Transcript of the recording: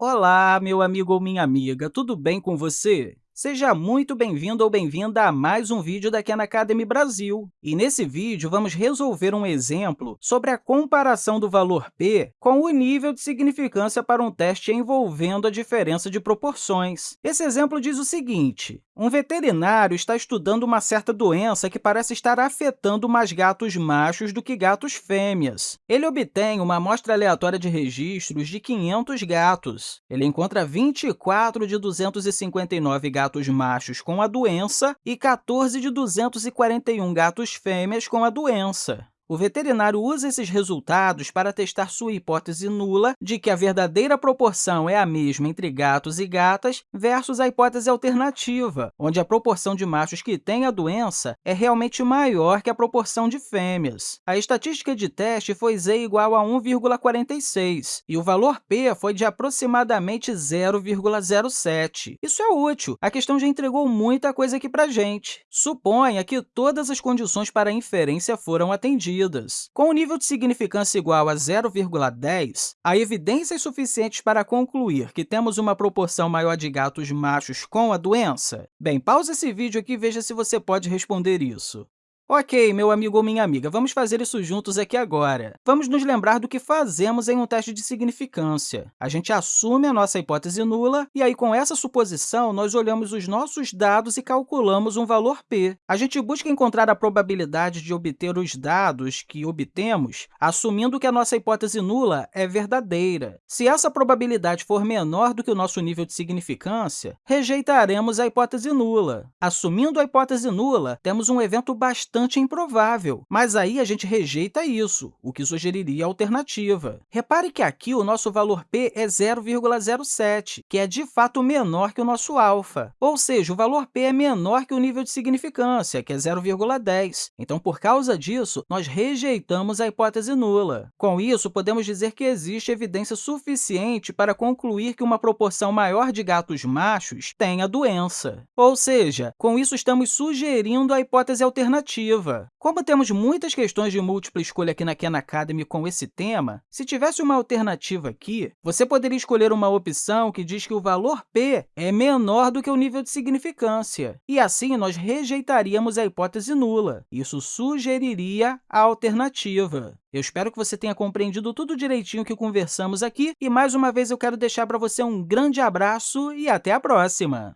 Olá, meu amigo ou minha amiga, tudo bem com você? Seja muito bem-vindo ou bem-vinda a mais um vídeo da Khan Academy Brasil. E nesse vídeo, vamos resolver um exemplo sobre a comparação do valor p com o nível de significância para um teste envolvendo a diferença de proporções. Esse exemplo diz o seguinte, um veterinário está estudando uma certa doença que parece estar afetando mais gatos machos do que gatos fêmeas. Ele obtém uma amostra aleatória de registros de 500 gatos. Ele encontra 24 de 259 gatos machos com a doença e 14 de 241 gatos fêmeas com a doença. O veterinário usa esses resultados para testar sua hipótese nula de que a verdadeira proporção é a mesma entre gatos e gatas versus a hipótese alternativa, onde a proporção de machos que têm a doença é realmente maior que a proporção de fêmeas. A estatística de teste foi z igual a 1,46 e o valor p foi de aproximadamente 0,07. Isso é útil, a questão já entregou muita coisa aqui para a gente. Suponha que todas as condições para inferência foram atendidas medidas. Com o nível de significância igual a 0,10, há evidências suficientes para concluir que temos uma proporção maior de gatos machos com a doença? Bem, pausa esse vídeo aqui e veja se você pode responder isso. Ok, meu amigo ou minha amiga, vamos fazer isso juntos aqui agora. Vamos nos lembrar do que fazemos em um teste de significância. A gente assume a nossa hipótese nula e aí, com essa suposição, nós olhamos os nossos dados e calculamos um valor p. A gente busca encontrar a probabilidade de obter os dados que obtemos, assumindo que a nossa hipótese nula é verdadeira. Se essa probabilidade for menor do que o nosso nível de significância, rejeitaremos a hipótese nula. Assumindo a hipótese nula, temos um evento bastante bastante improvável, mas aí a gente rejeita isso, o que sugeriria a alternativa. Repare que aqui o nosso valor p é 0,07, que é de fato menor que o nosso alfa, ou seja, o valor p é menor que o nível de significância, que é 0,10. Então, por causa disso, nós rejeitamos a hipótese nula. Com isso, podemos dizer que existe evidência suficiente para concluir que uma proporção maior de gatos machos tem a doença. Ou seja, com isso estamos sugerindo a hipótese alternativa, alternativa. Como temos muitas questões de múltipla escolha aqui na Khan Academy com esse tema, se tivesse uma alternativa aqui, você poderia escolher uma opção que diz que o valor p é menor do que o nível de significância, e assim nós rejeitaríamos a hipótese nula. Isso sugeriria a alternativa. Eu espero que você tenha compreendido tudo direitinho que conversamos aqui, e mais uma vez eu quero deixar para você um grande abraço e até a próxima!